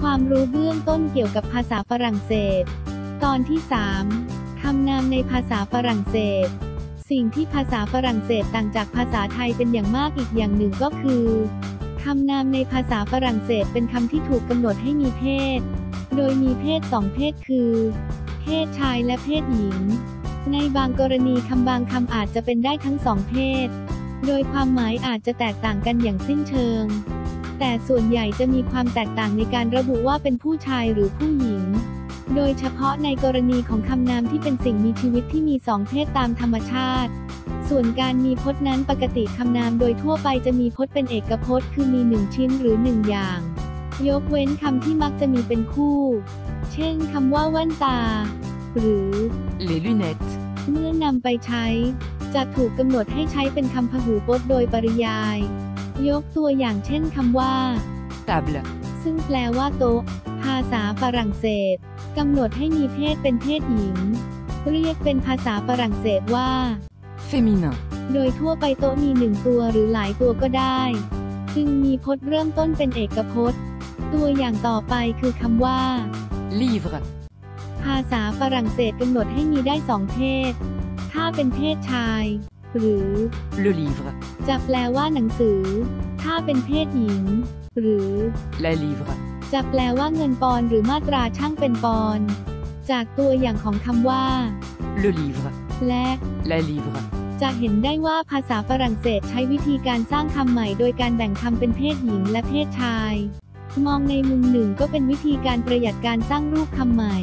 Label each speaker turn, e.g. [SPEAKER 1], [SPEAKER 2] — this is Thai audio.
[SPEAKER 1] ความรู้เบื้องต้นเกี่ยวกับภาษาฝรั่งเศส ตอนที่ 3 คำนามในภาษาฝรั่งเศส สิ่งที่ภาษาฝรั่งเศสต่างจากภาษาไทยเป็นอย่างมากอีกอย่างหนึ่งก็คือคำนามในภาษาฝรั่งเศสเป็นคำที่ถูกกำหนดให้มีเพศ โดยมีเพศสองเพศคือ เพศชายและเพศหญิง ในบางกรณีคำบางคำอาจจะเป็นได้ทั้งสองเพศ โดยความหมายอาจจะแตกต่างกันอย่างสิ้นเชิง แต่ส่วนใหญ่จะมีความแตกต่างในการระบุว่าเป็นผู้ชายหรือผู้หญิง โดยเฉพาะในกรณีของคำนามที่เป็นสิ่งมีชีวิตที่มีสองเพศตามธรรมชาติ ส่วนการมีพจน์นั้นปกติคำนามโดยทั่วไปจะมีพจน์เป็นเอกพจน์ คือมีหนึ่งชิ้นหรือหนึ่งอย่าง ยกเว้นคำที่มักจะมีเป็นคู่ เช่นคำว่าแว่นตา หรือ
[SPEAKER 2] les lunettes,
[SPEAKER 1] เมื่อนำไปใช้ จะถูกกำหนดให้ใช้เป็นคำพหูพจน์โดยปริยาย ยกตัวอย่างเช่นคำว่า
[SPEAKER 2] table,
[SPEAKER 1] ซึ่งแปลว่าโต๊ะ ภาษาฝรั่งเศสกำหนดให้มีเพศเป็นเพศหญิง เรียกเป็นภาษาฝรั่งเศสว่า
[SPEAKER 2] féminin,
[SPEAKER 1] โดยทั่วไปโต๊ะมีหนึ่งตัวหรือหลายตัวก็ได้ จึงมีพจน์เริ่มต้นเป็นเอกพจน์ ตัวอย่างต่อไปคือคำว่า
[SPEAKER 2] livre,
[SPEAKER 1] ภาษาฝรั่งเศสกำหนดให้มีได้สองเพศ ถ้าเป็นเพศชาย หรือ
[SPEAKER 2] le livre,
[SPEAKER 1] จะแปลว่าหนังสือ ถ้าเป็นเพศหญิง หรือ
[SPEAKER 2] la livre,
[SPEAKER 1] จะแปลว่าเงินปอนด์หรือมาตราช่างเป็นปอนด์จากตัวอย่างของคำว่า
[SPEAKER 2] le livre,
[SPEAKER 1] และ
[SPEAKER 2] la livre,
[SPEAKER 1] จะเห็นได้ว่าภาษาฝรั่งเศสใช้วิธีการสร้างคำใหม่โดยการแบ่งคำเป็นเพศหญิงและเพศชาย มองในมุมหนึ่งก็เป็นวิธีการประหยัดการสร้างรูปคำใหม่